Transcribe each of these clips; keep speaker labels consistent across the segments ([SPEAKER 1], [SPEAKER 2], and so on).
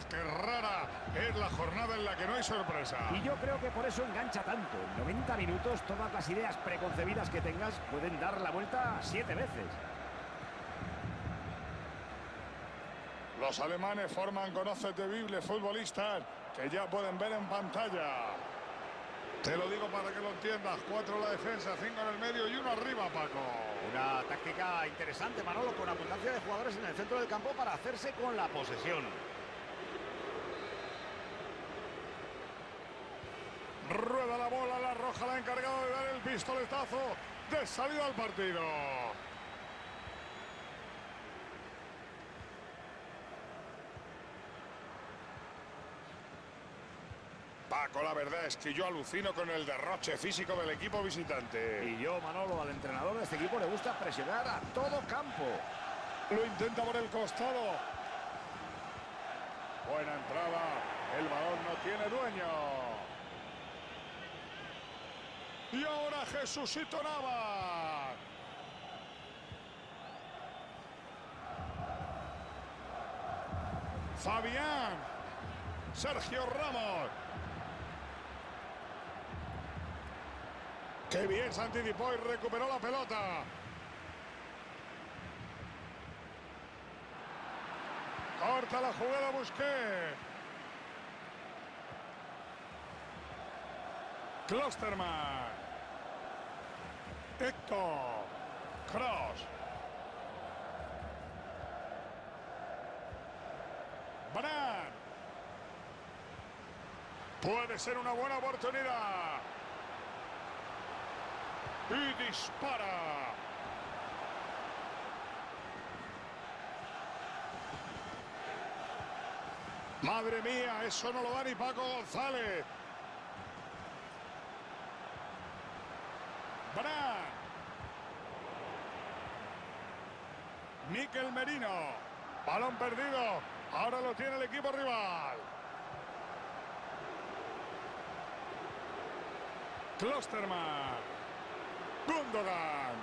[SPEAKER 1] vez que rara es la jornada en la que no hay sorpresa.
[SPEAKER 2] Y yo creo que por eso engancha tanto. En 90 minutos todas las ideas preconcebidas que tengas pueden dar la vuelta siete veces.
[SPEAKER 1] Los alemanes forman conocetibles futbolistas que ya pueden ver en pantalla. Te lo digo para que lo entiendas. Cuatro en la defensa, cinco en el medio y uno arriba, Paco.
[SPEAKER 2] Una táctica interesante, Manolo, con abundancia de jugadores en el centro del campo para hacerse con la posesión.
[SPEAKER 1] Rueda la bola, la roja la ha encargado de dar el pistoletazo de salida al partido. Paco, la verdad es que yo alucino con el derroche físico del equipo visitante.
[SPEAKER 2] Y yo, Manolo, al entrenador de este equipo le gusta presionar a todo campo.
[SPEAKER 1] Lo intenta por el costado. Buena entrada. El balón no tiene dueño. Y ahora Jesucito Navas. Fabián. Sergio Ramos. Qué bien se anticipó y recuperó la pelota. Corta la jugada Busqué. Klosterman. Héctor. Cross. Bran. Puede ser una buena oportunidad. Y dispara. Madre mía, eso no lo da ni Paco González. Bran. Miquel Merino. Balón perdido. Ahora lo tiene el equipo rival. Klosterman. Gundogan.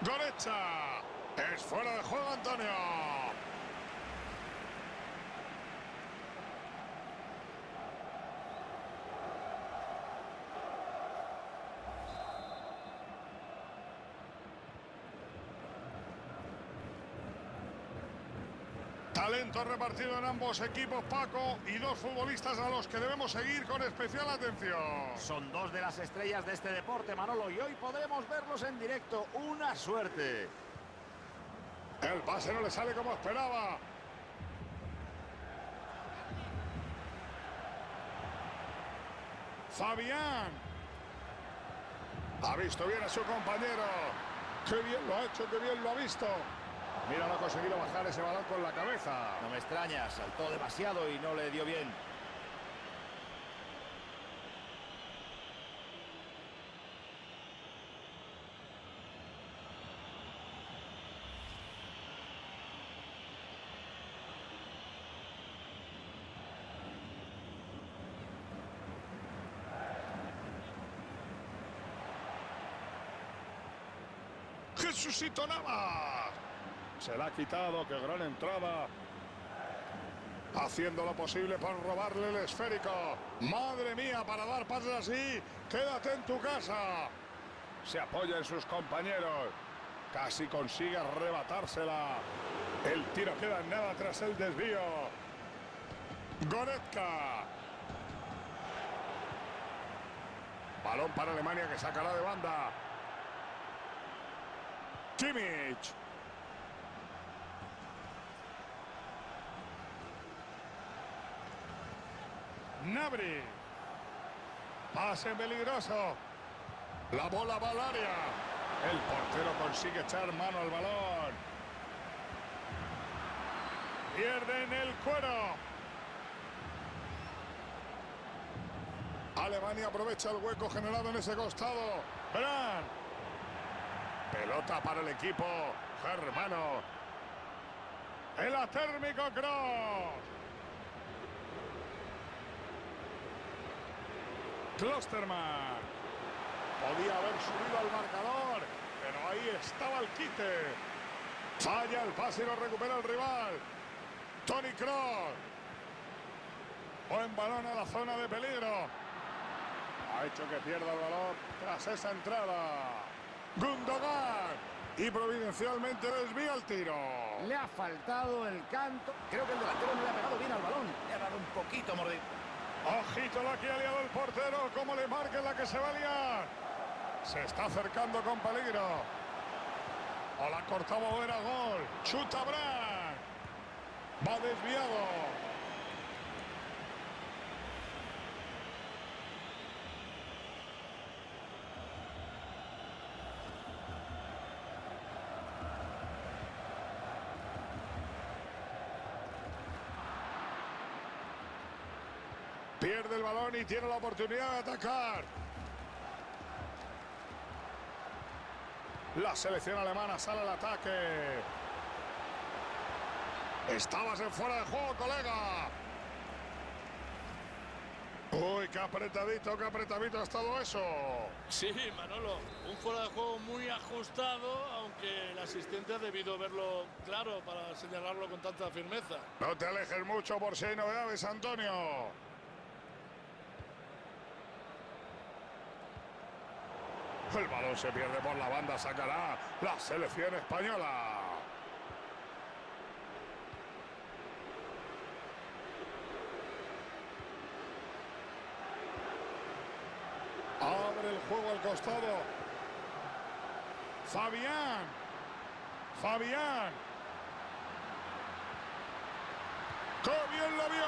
[SPEAKER 1] Gorecha. Es fuera de juego Antonio. Talento repartido en ambos equipos, Paco, y dos futbolistas a los que debemos seguir con especial atención.
[SPEAKER 2] Son dos de las estrellas de este deporte, Manolo, y hoy podremos verlos en directo. ¡Una suerte!
[SPEAKER 1] El pase no le sale como esperaba. Fabián. Ha visto bien a su compañero. ¡Qué bien lo ha hecho, qué bien lo ha visto! Mira, no ha conseguido bajar ese balón con la cabeza.
[SPEAKER 2] No me extraña, saltó demasiado y no le dio bien.
[SPEAKER 1] Jesucito Navas. Se la ha quitado, qué gran entrada. Haciendo lo posible por robarle el esférico. Madre mía, para dar pases así, quédate en tu casa. Se apoya en sus compañeros. Casi consigue arrebatársela. El tiro queda en nada tras el desvío. Goretzka. Balón para Alemania que sacará de banda. Kimmich. Nabri. Pase peligroso. La bola va al área. El portero consigue echar mano al balón. Pierden el cuero. Alemania aprovecha el hueco generado en ese costado. Bran. Pelota para el equipo germano. El atérmico Cross. Klosterman. Podía haber subido al marcador, pero ahí estaba el quite. Falla el pase y lo recupera el rival. Tony Kroos. Buen balón a la zona de peligro. Ha hecho que pierda el balón tras esa entrada. Gundogan. Y providencialmente desvía el tiro.
[SPEAKER 2] Le ha faltado el canto. Creo que el delantero no le ha pegado bien al balón. Le ha dado un poquito mordido.
[SPEAKER 1] Ojito la que ha liado el portero. Como le marque la que se va a liar. Se está acercando con peligro. O la cortaba era gol. Chuta Brand. Va desviado. Pierde el balón y tiene la oportunidad de atacar. La selección alemana sale al ataque. Estabas en fuera de juego, colega. Uy, qué apretadito, qué apretadito ha estado eso.
[SPEAKER 3] Sí, Manolo, un fuera de juego muy ajustado, aunque el asistente ha debido verlo claro para señalarlo con tanta firmeza.
[SPEAKER 1] No te alejes mucho por si hay novedades, Antonio. El balón se pierde por la banda, sacará la selección española. Abre el juego al costado. Fabián. Fabián. ¡Qué bien lo vio!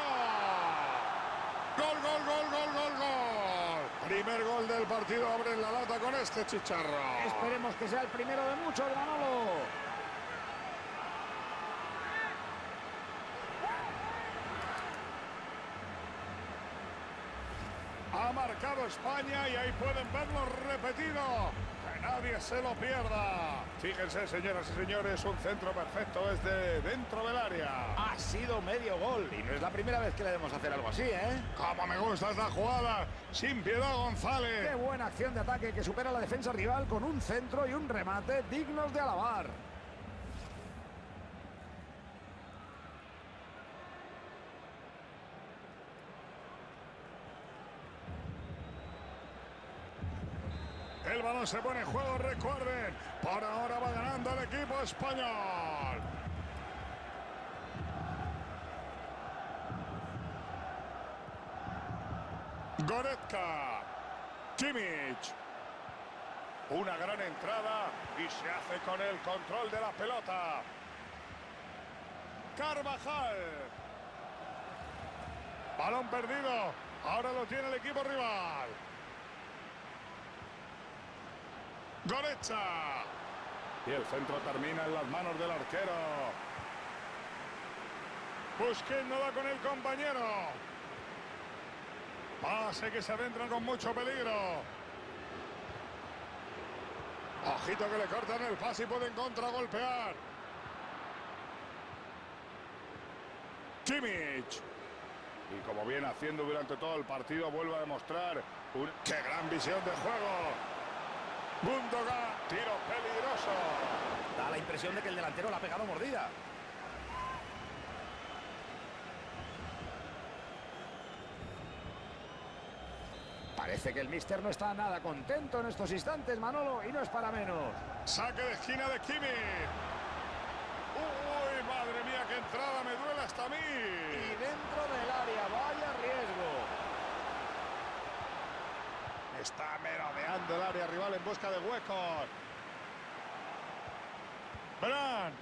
[SPEAKER 1] ¡Gol, gol, gol, gol! Primer gol del partido, abre la lata con este chicharro.
[SPEAKER 2] Esperemos que sea el primero de muchos, Manolo.
[SPEAKER 1] Ha marcado España y ahí pueden verlo repetido. Que nadie se lo pierda. Fíjense, señoras y señores, un centro perfecto desde dentro del área.
[SPEAKER 2] Ha sido medio gol. Y no es la primera vez que le debemos hacer algo así, ¿eh?
[SPEAKER 1] Como me gusta esta jugada. Sin piedad, González.
[SPEAKER 2] Qué buena acción de ataque que supera la defensa rival con un centro y un remate dignos de alabar.
[SPEAKER 1] Se pone en juego, recuerden. Por ahora va ganando el equipo español. Goretzka. Kimmich. Una gran entrada y se hace con el control de la pelota. Carvajal. Balón perdido. Ahora lo tiene el equipo rival. Goretzka. Y el centro termina en las manos del arquero. Busquets no da con el compañero. Pase que se adentran con mucho peligro. Ojito que le cortan el pase y pueden contragolpear. Kimmich. Y como viene haciendo durante todo el partido, vuelve a demostrar un... ¡Qué gran visión de juego! Gundogan, tiro peligroso.
[SPEAKER 2] Da la impresión de que el delantero la ha pegado mordida. Parece que el míster no está nada contento en estos instantes, Manolo, y no es para menos.
[SPEAKER 1] Saque de esquina de Kimmich. Uy, madre mía, qué entrada, me duele hasta a mí.
[SPEAKER 2] Y dentro del área, vaya riesgo.
[SPEAKER 1] Está merodeando el área rival en busca de huecos. Bran.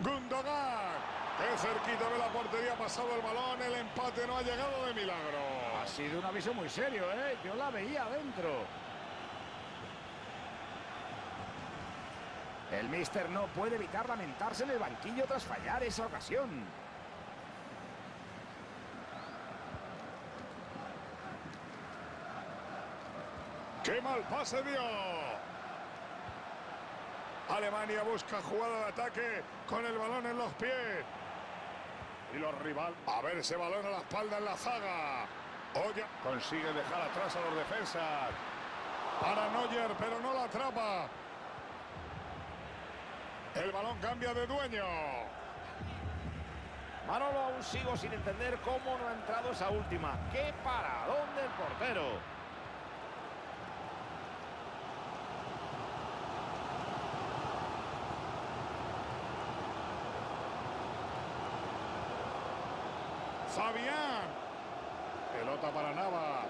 [SPEAKER 1] Gundogan. Qué cerquita de la portería ha pasado el balón. El empate no ha llegado de milagro.
[SPEAKER 2] Ha sido un aviso muy serio, ¿eh? Yo la veía adentro. El míster no puede evitar lamentarse en el banquillo tras fallar esa ocasión.
[SPEAKER 1] Mal pase dio! Alemania busca jugada de ataque con el balón en los pies. Y los rivales... A ver ese balón a la espalda en la zaga. Consigue dejar atrás a los defensas. Para Neuer, pero no la atrapa. El balón cambia de dueño.
[SPEAKER 2] Manolo, aún sigo sin entender cómo no ha entrado esa última. ¡Qué paradón del portero!
[SPEAKER 1] Fabián. Pelota para Navas.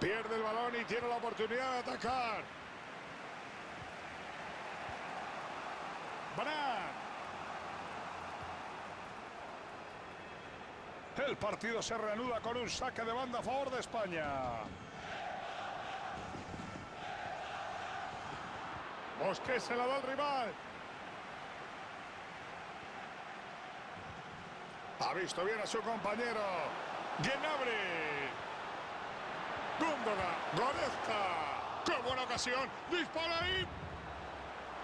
[SPEAKER 1] Pierde el balón y tiene la oportunidad de atacar. Brand. El partido se reanuda con un saque de banda a favor de España. Mosqué se la da al rival. Ha visto bien a su compañero. Gnabry. Gundogan. Goretzka. ¡Qué buena ocasión! ¡Dispara ahí!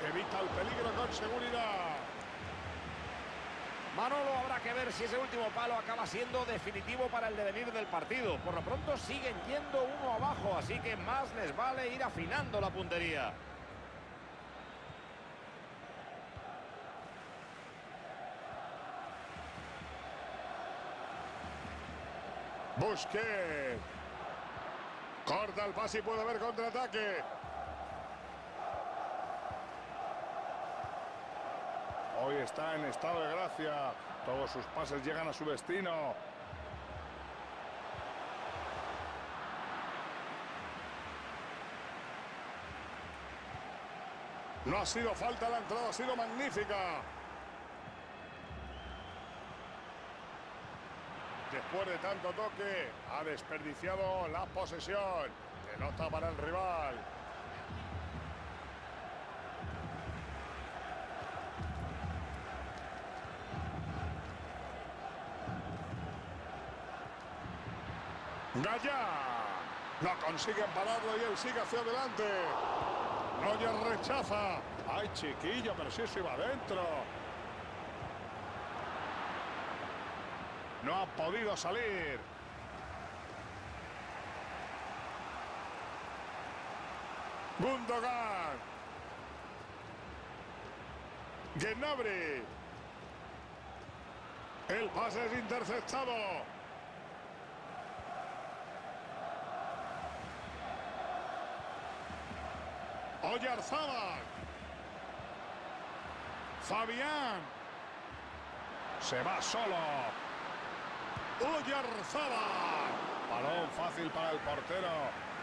[SPEAKER 1] Evita el peligro con seguridad.
[SPEAKER 2] Manolo habrá que ver si ese último palo acaba siendo definitivo para el devenir del partido. Por lo pronto siguen yendo uno abajo, así que más les vale ir afinando la puntería.
[SPEAKER 1] Busquets. Corta el pase y puede haber contraataque. Hoy está en estado de gracia. Todos sus pases llegan a su destino. No ha sido falta la entrada, ha sido magnífica. Después de tanto toque, ha desperdiciado la posesión. Pelota para el rival. Gallá. No consiguen pararlo y él sigue hacia adelante. Neuer rechaza. Ay, chiquillo, pero si eso iba adentro. No ha podido salir. Gundogan. Gnabry. El pase es interceptado. Oyarzábal. Fabián. Se va solo. Oyarzábal. Balón fácil para el portero.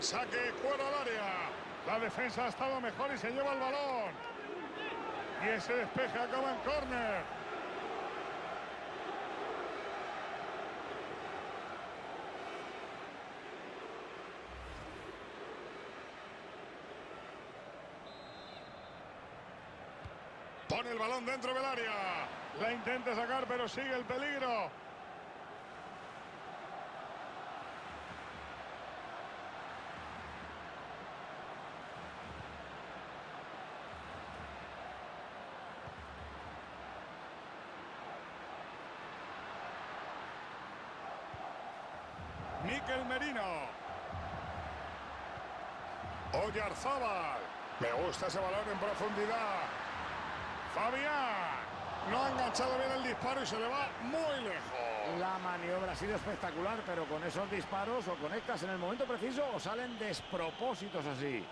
[SPEAKER 1] Saque, fuera al área. La defensa ha estado mejor y se lleva el balón. Y ese despeje acaba en córner. Pone el balón dentro del área. La intenta sacar, pero sigue el peligro. Miquel Merino. Oyarzábal. Me gusta ese balón en profundidad. Fabián. No ha enganchado bien el disparo y se le va muy lejos.
[SPEAKER 2] La maniobra ha sido espectacular, pero con esos disparos o conectas en el momento preciso o salen despropósitos así.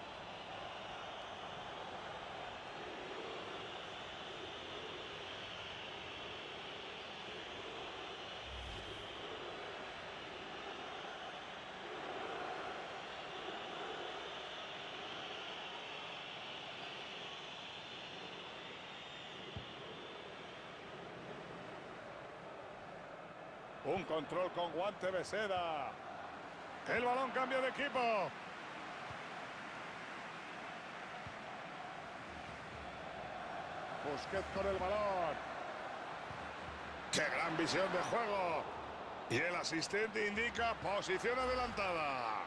[SPEAKER 1] Un control con guante de. El balón cambia de equipo. Busquets con el balón. ¡Qué gran visión de juego! Y el asistente indica posición adelantada.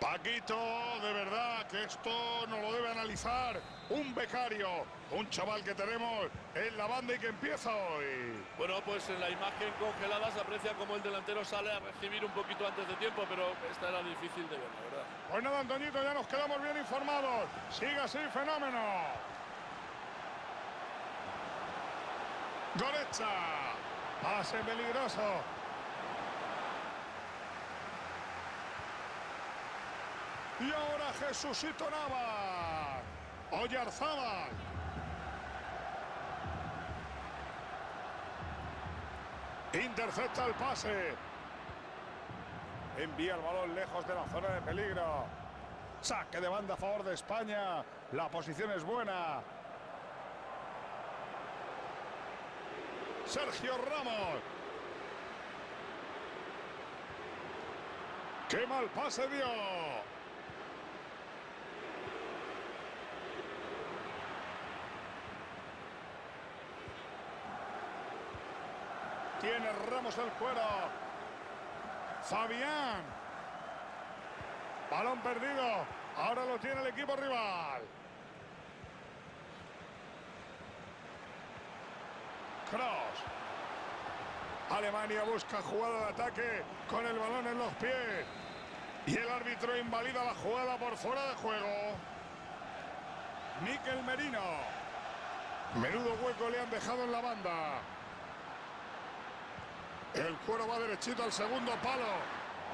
[SPEAKER 1] Paquito, de verdad que esto no lo debe analizar un becario, un chaval que tenemos en la banda y que empieza hoy.
[SPEAKER 3] Bueno, pues en la imagen congelada se aprecia como el delantero sale a recibir un poquito antes de tiempo, pero esta era difícil de ver, la verdad.
[SPEAKER 1] Pues nada, Antoñito, ya nos quedamos bien informados. Sigue así, fenómeno. Gorecha. Pase peligroso. Y ahora Jesucito Navas. Oyarzábal. Intercepta el pase. Envía el balón lejos de la zona de peligro. Saque de banda a favor de España. La posición es buena. Sergio Ramos. ¡Qué mal pase dio! Tiene Ramos el cuero. Fabián. Balón perdido. Ahora lo tiene el equipo rival. Cross. Alemania busca jugada de ataque con el balón en los pies. Y el árbitro invalida la jugada por fuera de juego. Miquel Merino. Menudo hueco le han dejado en la banda. El cuero va derechito al segundo palo.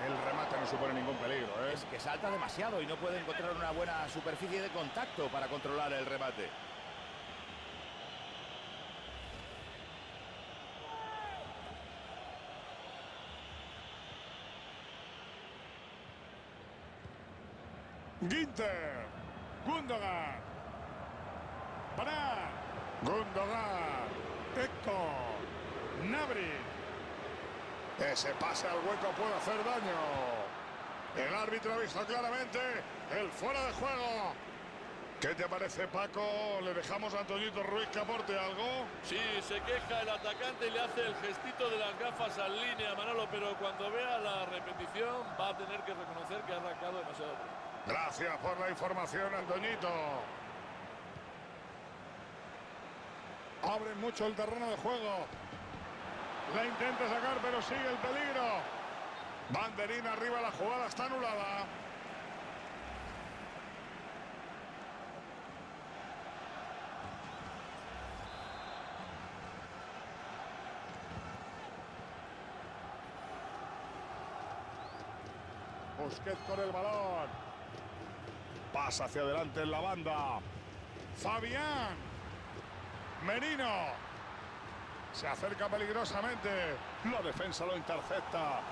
[SPEAKER 1] El remate no supone ningún peligro. ¿eh?
[SPEAKER 2] Es que salta demasiado y no puede encontrar una buena superficie de contacto para controlar el remate.
[SPEAKER 1] Ginter. Gundogan. Brand. Gundogan. Héctor. Nabri. Ese pase al hueco puede hacer daño. El árbitro ha visto claramente el fuera de juego. ¿Qué te parece, Paco? ¿Le dejamos a Antoñito Ruiz que aporte algo?
[SPEAKER 3] Sí, se queja el atacante y le hace el gestito de las gafas al línea, Manolo, pero cuando vea la repetición va a tener que reconocer que ha arrancado demasiado.
[SPEAKER 1] Gracias por la información, Antoñito. Abren mucho el terreno de juego. La intenta sacar, pero sigue el peligro. Banderín arriba, la jugada está anulada. Busquets con el balón. Pasa hacia adelante en la banda. Fabián. Merino. Se acerca peligrosamente. La defensa lo intercepta.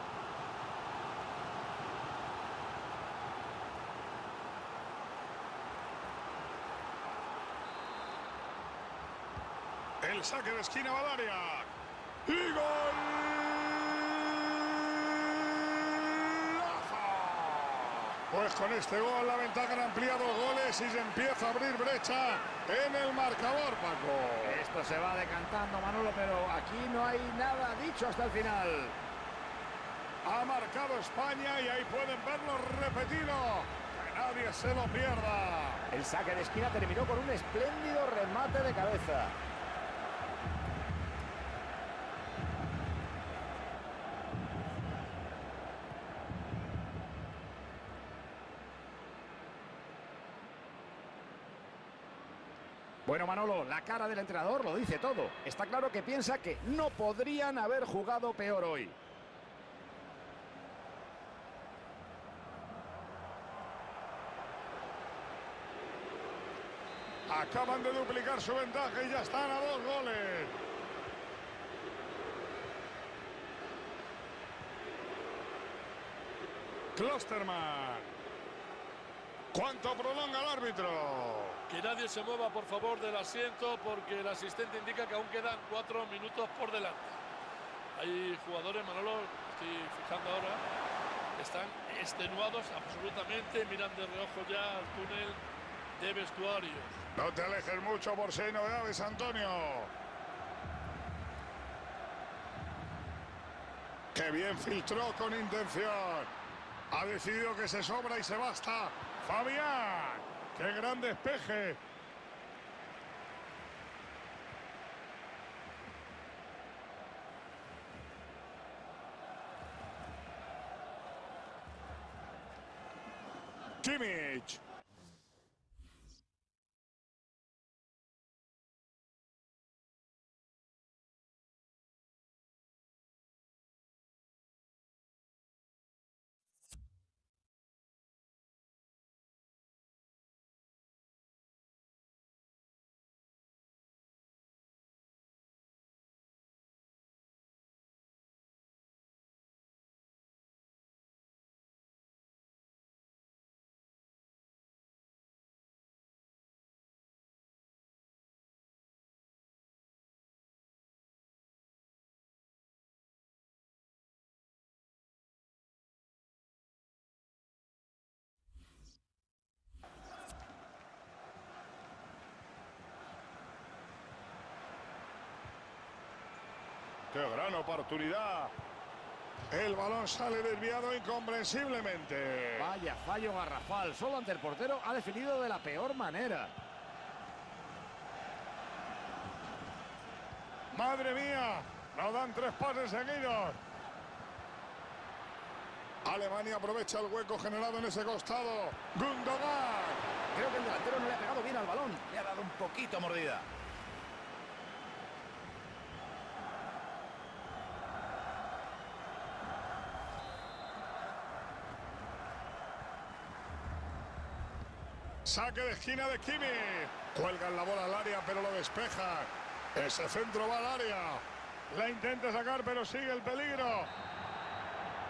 [SPEAKER 1] El saque de esquina área. ¡Y gol! Pues con este gol la ventaja han ampliado goles y se empieza a abrir brecha en el marcador, Paco.
[SPEAKER 2] Esto se va decantando, Manolo, pero aquí no hay nada dicho hasta el final.
[SPEAKER 1] Ha marcado España y ahí pueden verlo repetido. Que nadie se lo pierda.
[SPEAKER 2] El saque de esquina terminó con un espléndido remate de cabeza. Bueno, Manolo, la cara del entrenador lo dice todo. Está claro que piensa que no podrían haber jugado peor hoy.
[SPEAKER 1] Acaban de duplicar su ventaja y ya están a dos goles. Klosterman. ¿Cuánto prolonga el árbitro?
[SPEAKER 3] Que nadie se mueva, por favor, del asiento, porque el asistente indica que aún quedan cuatro minutos por delante. Hay jugadores, Manolo, estoy fijando ahora, están extenuados absolutamente, miran de reojo ya al túnel de vestuarios.
[SPEAKER 1] No te alejes mucho por si hay novedades, Antonio. ¡Qué bien filtró con intención! Ha decidido que se sobra y se basta. Fabián. ¡Qué gran despeje! Kimmich. ¡Qué gran oportunidad! El balón sale desviado incomprensiblemente.
[SPEAKER 2] Vaya fallo garrafal. Solo ante el portero ha definido de la peor manera.
[SPEAKER 1] ¡Madre mía! Nos dan tres pases seguidos. Alemania aprovecha el hueco generado en ese costado. Gundogan.
[SPEAKER 2] Creo que el delantero no le ha pegado bien al balón. Le ha dado un poquito mordida.
[SPEAKER 1] Saque de esquina de Kimi. Cuelgan la bola al área, pero lo despeja. Ese centro va al área. La intenta sacar, pero sigue el peligro.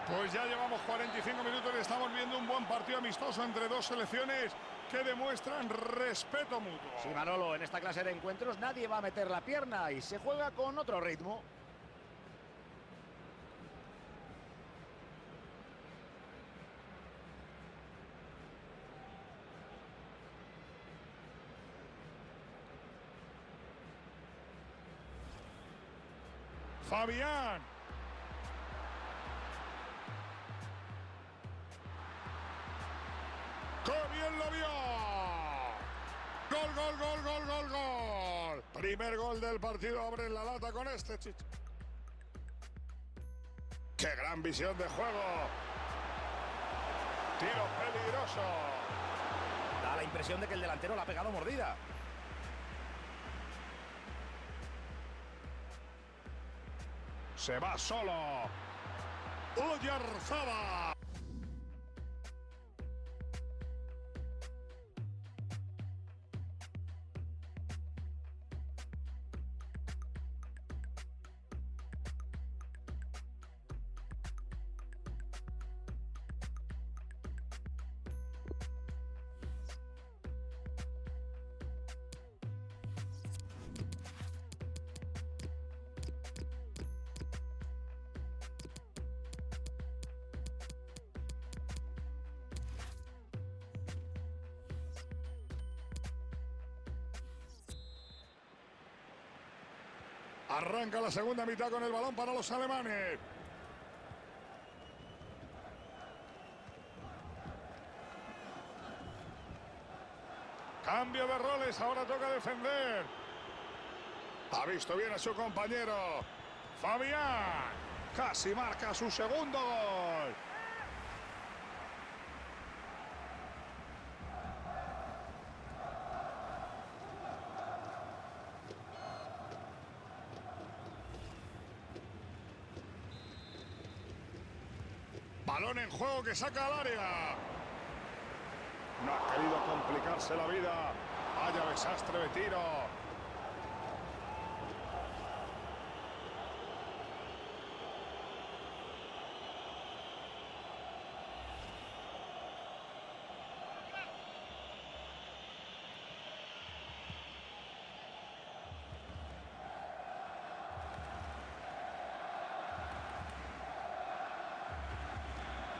[SPEAKER 1] Pues ya llevamos 45 minutos y estamos viendo un buen partido amistoso entre dos selecciones que demuestran respeto mutuo.
[SPEAKER 2] Sí, Manolo, en esta clase de encuentros nadie va a meter la pierna y se juega con otro ritmo.
[SPEAKER 1] Fabián. ¡Qué bien lo vio! Gol, gol, gol, gol, gol, gol. Primer gol del partido. Abre la lata con este chicho. ¡Qué gran visión de juego! Tiro peligroso.
[SPEAKER 2] Da la impresión de que el delantero la ha pegado mordida.
[SPEAKER 1] Se va solo. Oyarzaba. La segunda mitad con el balón para los alemanes. Cambio de roles, ahora toca defender. Ha visto bien a su compañero. Fabián casi marca su segundo gol. Balón en juego que saca al área. No ha querido complicarse la vida. Vaya desastre de tiro.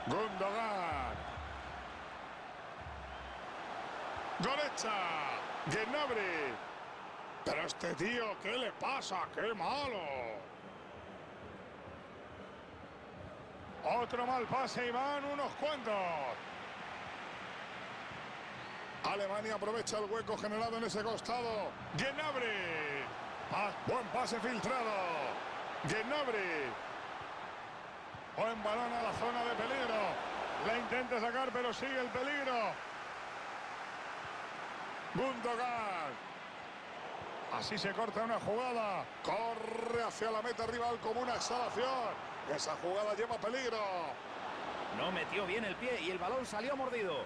[SPEAKER 1] Gundogan. Gorecha. Gnabry. Pero este tío, ¿qué le pasa? ¡Qué malo! Otro mal pase y van unos cuantos. Alemania aprovecha el hueco generado en ese costado. Gnabry. Ah, buen pase filtrado. Gnabry. Buen balón a la zona de peligro. La intenta sacar, pero sigue el peligro. Gundogan. Así se corta una jugada. Corre hacia la meta rival como una exhalación. Esa jugada lleva peligro.
[SPEAKER 2] No metió bien el pie y el balón salió mordido.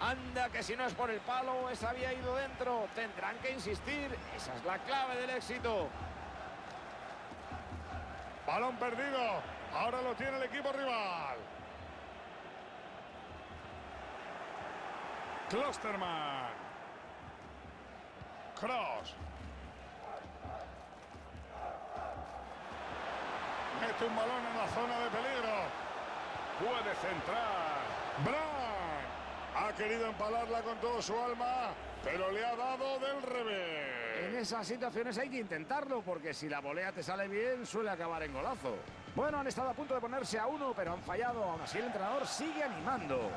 [SPEAKER 2] Anda, que si no es por el palo, esa había ido dentro. Tendrán que insistir. Esa es la clave del éxito.
[SPEAKER 1] Balón perdido. Ahora lo tiene el equipo rival. Klosterman. Cross. Mete un balón en la zona de peligro. Puede centrar. Brand. Ha querido empalarla con todo su alma, pero le ha dado del revés.
[SPEAKER 2] En esas situaciones hay que intentarlo, porque si la volea te sale bien, suele acabar en golazo. Bueno, han estado a punto de ponerse a uno, pero han fallado. Aún así el entrenador sigue animando.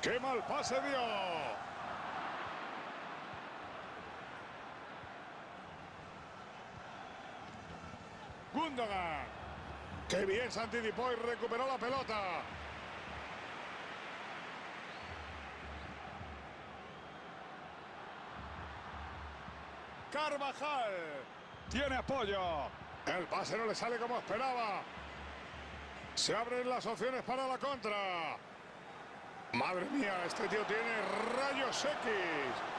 [SPEAKER 1] ¡Qué mal pase dio! Gundogan. ¡Qué bien se anticipó y recuperó la pelota! Carvajal. Tiene apoyo. El pase no le sale como esperaba. Se abren las opciones para la contra. Madre mía, este tío tiene rayos X.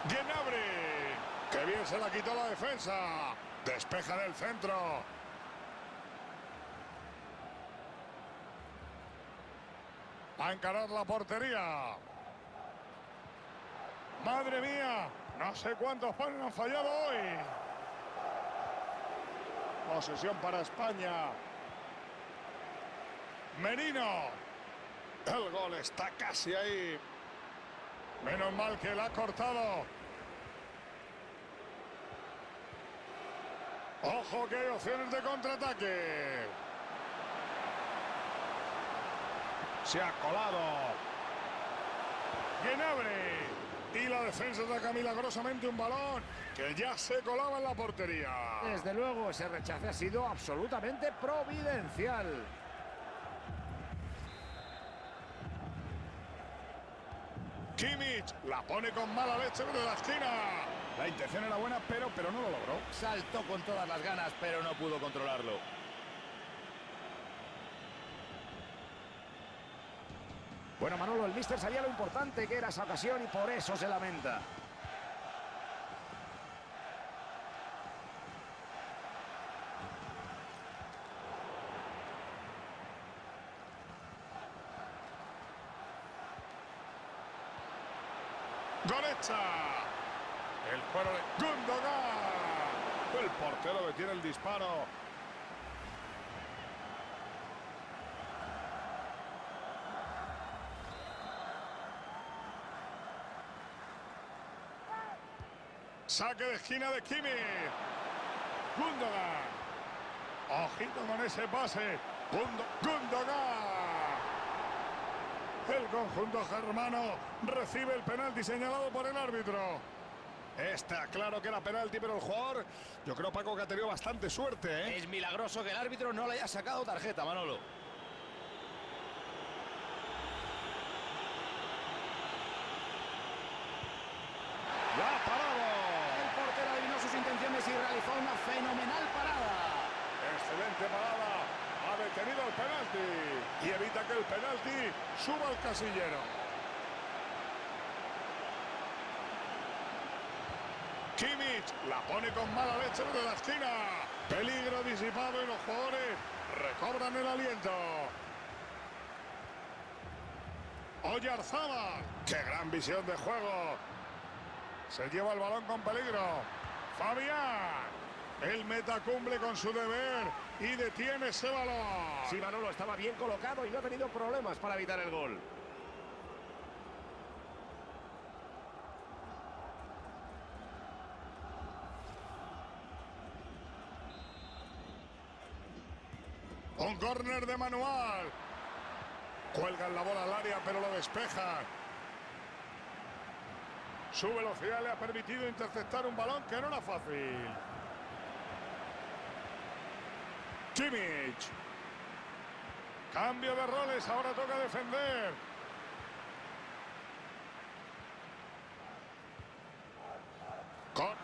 [SPEAKER 1] Gnabry. Qué bien se la quitó la defensa. Despeja del centro. A encarar la portería. Madre mía, no sé cuántos panes han fallado hoy. Posesión para España. Merino. El gol está casi ahí. Menos mal que la ha cortado. Ojo que hay opciones de contraataque. Se ha colado. Gnabry. Y la defensa saca milagrosamente un balón que ya se colaba en la portería.
[SPEAKER 2] Desde luego, ese rechace ha sido absolutamente providencial.
[SPEAKER 1] Kimmich la pone con mala leche de la esquina. La intención era buena, pero, pero no lo logró.
[SPEAKER 2] Saltó con todas las ganas, pero no pudo controlarlo. Bueno, Manolo, el míster sabía lo importante que era esa ocasión y por eso se lamenta.
[SPEAKER 1] Gorecha. El cuero de Gundogan. El portero detiene el disparo. Saque de esquina de Kimi. Gundogan. Ojito con ese pase. Gundo- Gundogan. El conjunto germano recibe el penalti señalado por el árbitro. Está claro que era penalti, pero el jugador, yo creo, Paco, que ha tenido bastante suerte. ¿eh?
[SPEAKER 2] Es milagroso que el árbitro no le haya sacado tarjeta, Manolo.
[SPEAKER 1] ¡La ha parado!
[SPEAKER 2] El portero adivinó sus intenciones y realizó una fenomenal parada.
[SPEAKER 1] Excelente parada. Ha detenido el penalti y evita que el penalti suba al casillero. Kimmich la pone con mala leche de la esquina. Peligro disipado y los jugadores recobran el aliento. Oyarzábal. ¡Qué gran visión de juego! Se lleva el balón con peligro. Fabián. El meta cumple con su deber y detiene ese balón.
[SPEAKER 2] Sí, Manolo estaba bien colocado y no ha tenido problemas para evitar el gol.
[SPEAKER 1] con córner de manual. Cuelgan la bola al área, pero lo despejan. Su velocidad le ha permitido interceptar un balón que no era fácil. Kimmich. Cambio de roles, ahora toca defender.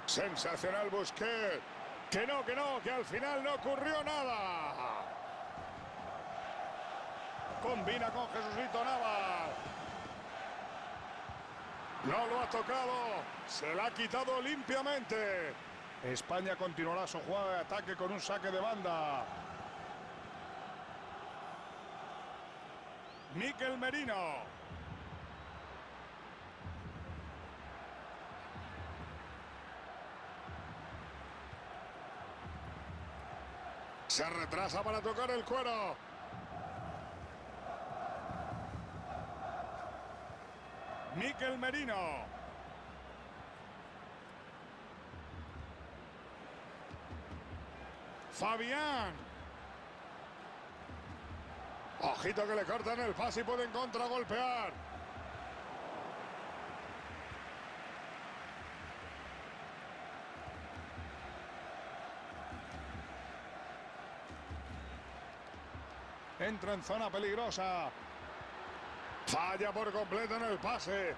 [SPEAKER 1] Sensacional Busquets. Que no, que no, que al final no ocurrió nada. Combina con Jesucito Navas. No lo ha tocado. Se la ha quitado limpiamente. España continuará su jugada de ataque con un saque de banda. Miquel Merino. Se retrasa para tocar el cuero. Miquel Merino. Fabián. Ojito que le cortan el pase y pueden contragolpear. Entra en zona peligrosa. Falla por completo en el pase.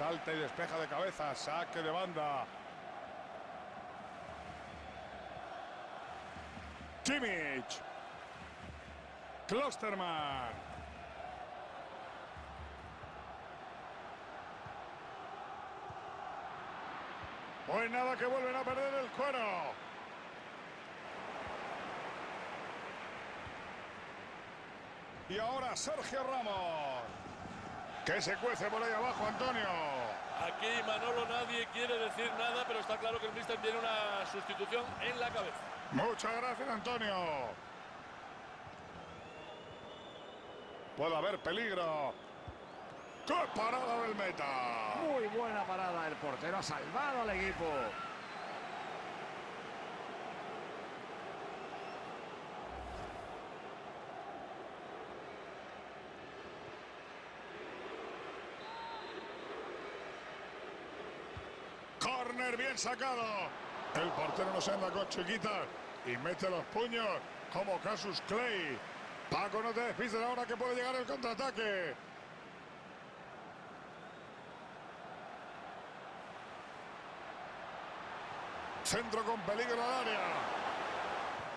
[SPEAKER 1] Salta y despeja de cabeza. Saque de banda. Kimmich. Klosterman. Pues nada que vuelven a perder el cuero. Y ahora Sergio Ramos. Que se cuece por ahí abajo, Antonio.
[SPEAKER 3] Aquí Manolo nadie quiere decir nada, pero está claro que el míster tiene una sustitución en la cabeza.
[SPEAKER 1] Muchas gracias, Antonio. Puede haber peligro. ¡Qué parada del meta!
[SPEAKER 2] Muy buena parada. El portero ha salvado al equipo.
[SPEAKER 1] Bien sacado. El portero no se anda con chiquitas y mete los puños como Casus Clay. Paco, no te despistes ahora que puede llegar el contraataque. Centro con peligro al área.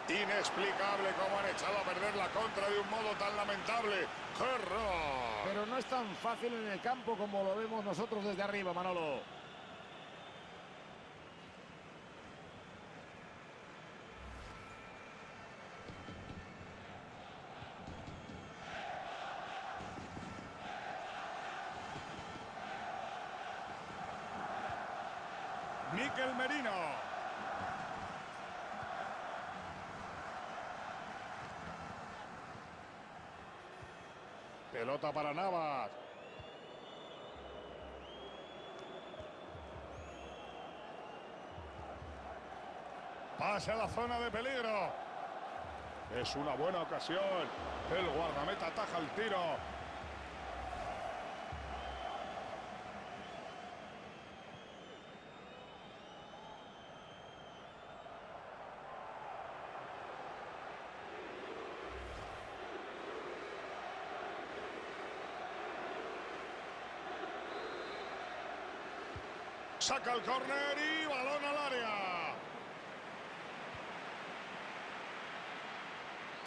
[SPEAKER 1] Inexplicable cómo han echado a perder la contra de un modo tan lamentable. ¡Qué!
[SPEAKER 2] Pero no es tan fácil en el campo como lo vemos nosotros desde arriba, Manolo.
[SPEAKER 1] Miquel Merino. Pelota para Navas. Pase a la zona de peligro. Es una buena ocasión. El guardameta ataja el tiro. Saca el córner y balón al área.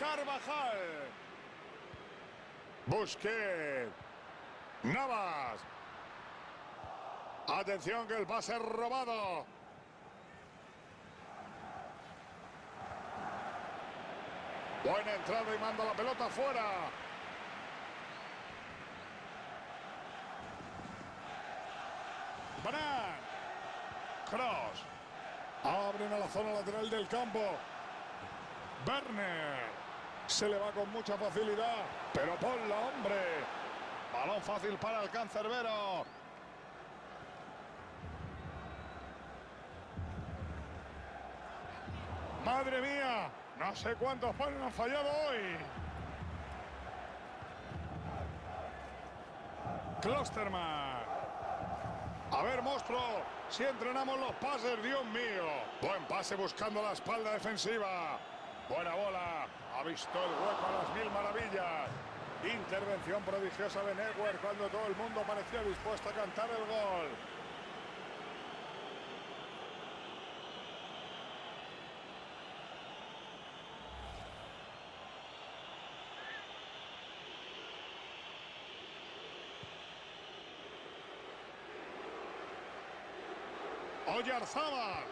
[SPEAKER 1] Carvajal. Busquets. Navas. Atención que el pase robado. Buena entrada y manda la pelota fuera. Cross. Abren a la zona lateral del campo. Werner. Se le va con mucha facilidad. Pero ponla, hombre. Balón fácil para el cancerbero. Madre mía. No sé cuántos panes han fallado hoy. Klosterman. A ver, monstruo, si entrenamos los pases, Dios mío. Buen pase buscando la espalda defensiva. Buena bola. Ha visto el hueco a las mil maravillas. Intervención prodigiosa de Neuer cuando todo el mundo parecía dispuesto a cantar el gol. Oyarzábal.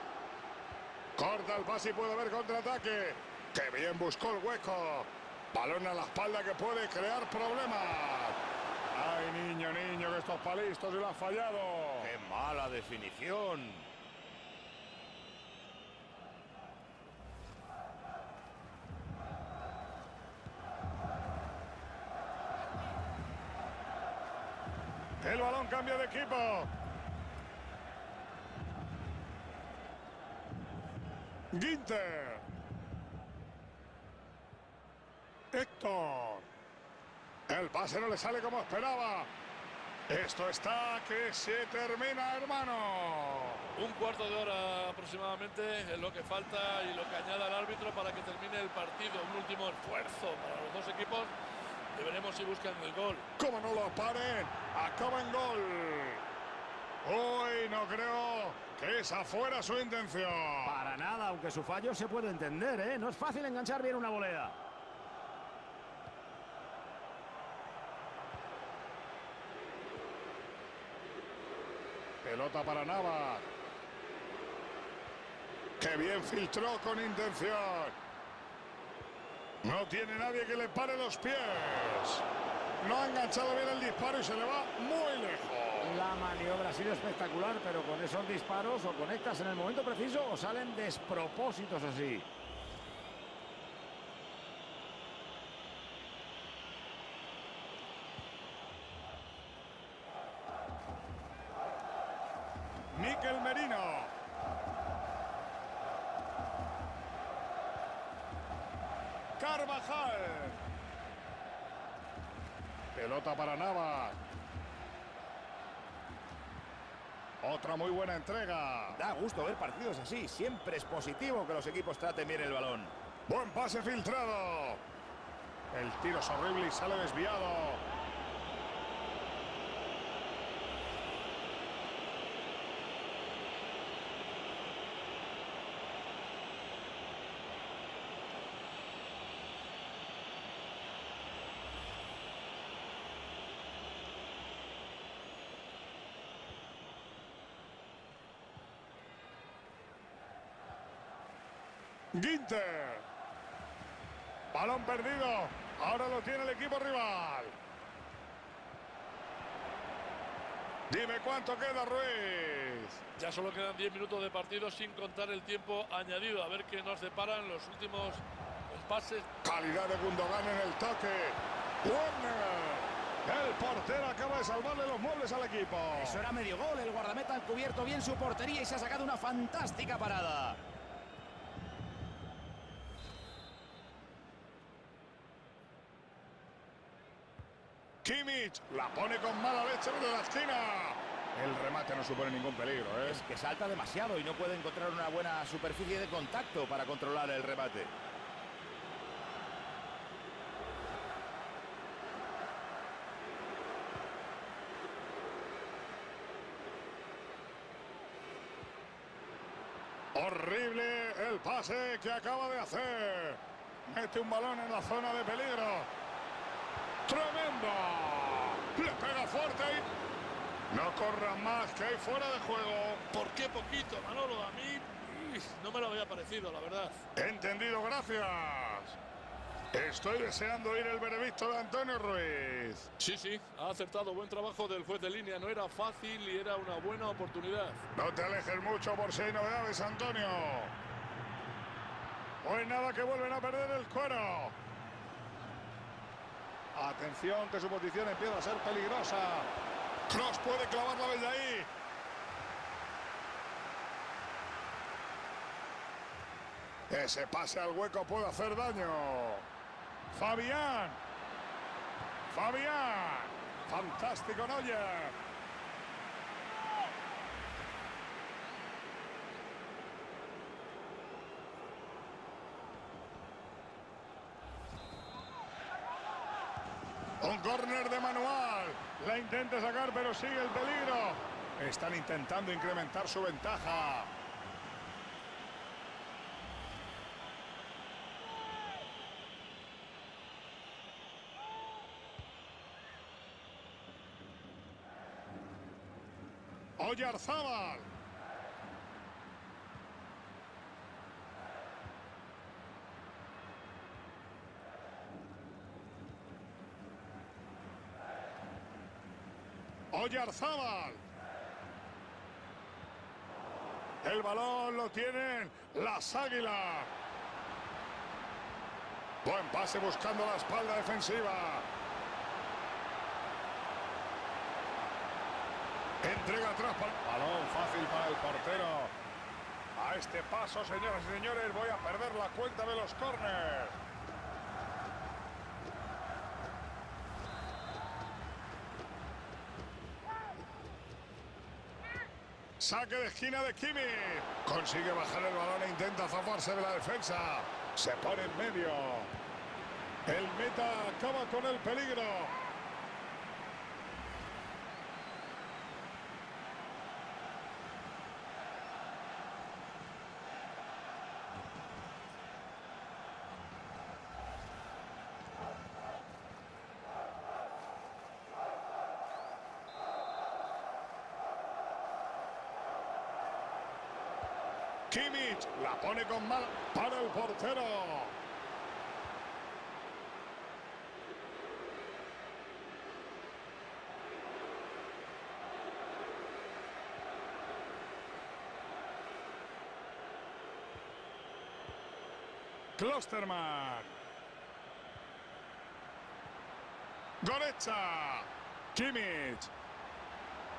[SPEAKER 1] Corta el pase y puede haber contraataque. ¡Qué bien buscó el hueco! Balón a la espalda que puede crear problemas. ¡Ay, niño, niño, que estos palistos se lo ha fallado!
[SPEAKER 2] ¡Qué mala definición!
[SPEAKER 1] El balón cambia de equipo. Ginter. Héctor. El pase no le sale como esperaba. Esto está que se termina, hermano.
[SPEAKER 3] Un cuarto de hora aproximadamente es lo que falta y lo que añada el árbitro para que termine el partido. Un último esfuerzo para los dos equipos. Y veremos si buscan el gol.
[SPEAKER 1] Como no lo paren, acaba en gol. Hoy no creo que esa fuera su intención.
[SPEAKER 2] Nada, aunque su fallo se puede entender, ¿eh? No es fácil enganchar bien una volea.
[SPEAKER 1] Pelota para Nava. ¡Qué bien filtró con intención! No tiene nadie que le pare los pies. No ha enganchado bien el disparo y se le va muy lejos.
[SPEAKER 2] La maniobra ha sido espectacular, pero con esos disparos o conectas en el momento preciso o salen despropósitos así.
[SPEAKER 1] Miquel Merino. Carvajal. Pelota para Nava. Otra muy buena entrega.
[SPEAKER 2] Da gusto ver partidos así. Siempre es positivo que los equipos traten bien el balón.
[SPEAKER 1] Buen pase filtrado. El tiro es horrible y sale desviado. Ginter. Balón perdido. Ahora lo tiene el equipo rival. Dime cuánto queda Ruiz.
[SPEAKER 3] Ya solo quedan 10 minutos de partido sin contar el tiempo añadido. A ver qué nos deparan los últimos pases.
[SPEAKER 1] Calidad de Gundogan en el toque. Warner. El portero acaba de salvarle los muebles al equipo.
[SPEAKER 2] Eso era medio gol. El guardameta ha cubierto bien su portería y se ha sacado una fantástica parada.
[SPEAKER 1] Kimmich la pone con mala leche de la esquina. El remate no supone ningún peligro, ¿eh?
[SPEAKER 2] Es que salta demasiado y no puede encontrar una buena superficie de contacto para controlar el remate.
[SPEAKER 1] Horrible el pase que acaba de hacer. Mete un balón en la zona de peligro. ¡Tremendo! Le pega fuerte y... No corra más, que hay fuera de juego.
[SPEAKER 3] ¿Por qué poquito, Manolo? A mí no me lo había parecido, la verdad.
[SPEAKER 1] Entendido, gracias. Estoy deseando oír el veredicto de Antonio Ruiz.
[SPEAKER 3] Sí, sí, ha acertado. Buen trabajo del juez de línea. No era fácil y era una buena oportunidad.
[SPEAKER 1] No te alejes mucho por si hay novedades, Antonio. Pues nada, que vuelven a perder el cuero. Atención, que su posición empieza a ser peligrosa. Cross puede clavarla desde ahí. Ese pase al hueco puede hacer daño. Fabián. Fabián. Fantástico Neuer. Un córner de manual. La intenta sacar, pero sigue el peligro. Están intentando incrementar su ventaja. Oyarzábal. Oyarzábal. El balón lo tienen las águilas. Buen pase buscando la espalda defensiva. Entrega atrás para... Balón fácil para el portero. A este paso, señoras y señores, voy a perder la cuenta de los córneres. Saque de esquina de Kimi. Consigue bajar el balón e intenta zafarse de la defensa. Se pone en medio. El meta acaba con el peligro. Kimmich la pone con mal para el portero. Klosterman. Goretzka. Kimmich.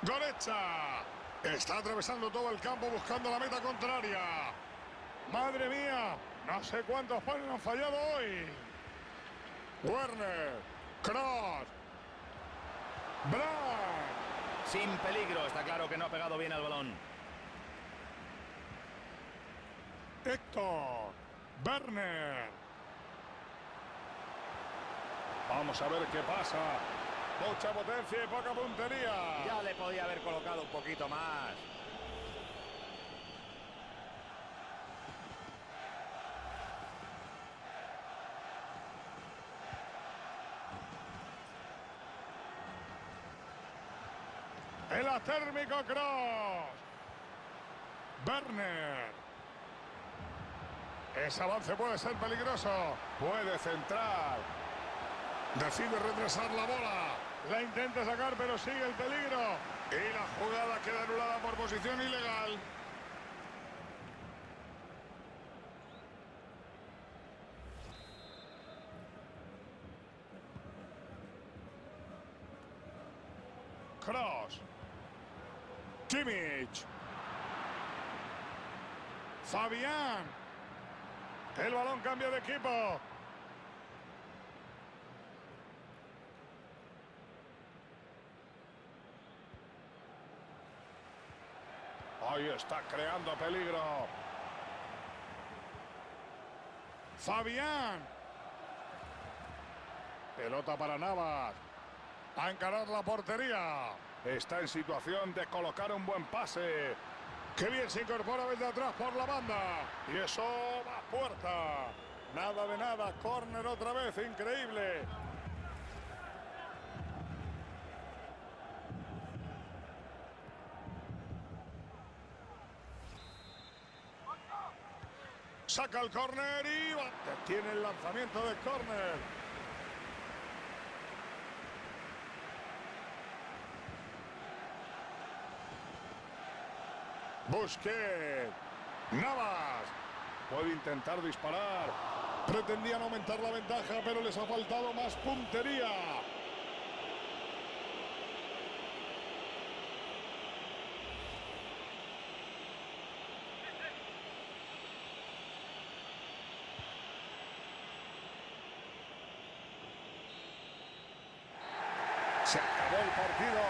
[SPEAKER 1] Goretzka. Está atravesando todo el campo buscando la meta contraria. Madre mía, no sé cuántos panes han fallado hoy. Werner, Cross, Brand.
[SPEAKER 2] Sin peligro, está claro que no ha pegado bien al balón.
[SPEAKER 1] Héctor, Werner. Vamos a ver qué pasa. Mucha potencia y poca puntería.
[SPEAKER 2] Ya le podía haber colocado un poquito más.
[SPEAKER 1] El atérmico Cross. Werner. Ese avance puede ser peligroso. Puede centrar. Decide retrasar la bola. La intenta sacar, pero sigue el peligro. Y la jugada queda anulada por posición ilegal. Cross. Kimmich. Fabián. El balón cambia de equipo. Ahí está creando peligro. Fabián. Pelota para Navas. A encarar la portería. Está en situación de colocar un buen pase. Qué bien se incorpora desde atrás por la banda. Y eso va a puerta. Nada de nada. Córner otra vez. Increíble. Saca el córner y. Tiene el lanzamiento de córner. Busquets. Navas. Puede intentar disparar. Pretendían aumentar la ventaja, pero les ha faltado más puntería. Acabó el partido.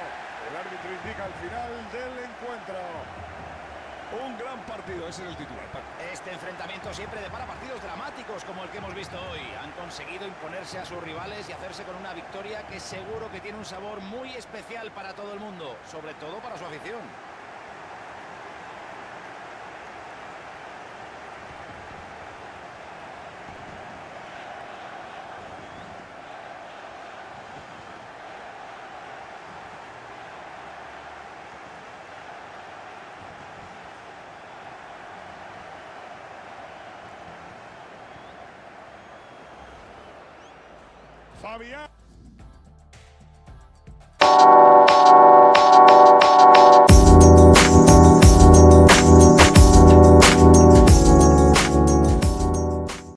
[SPEAKER 1] El árbitro indica el final del encuentro.
[SPEAKER 4] Un gran partido, ese es el titular.
[SPEAKER 5] Este enfrentamiento siempre depara partidos dramáticos como el que hemos visto hoy. Han conseguido imponerse a sus rivales y hacerse con una victoria que seguro que tiene un sabor muy especial para todo el mundo, sobre todo para su afición.
[SPEAKER 1] Fabián.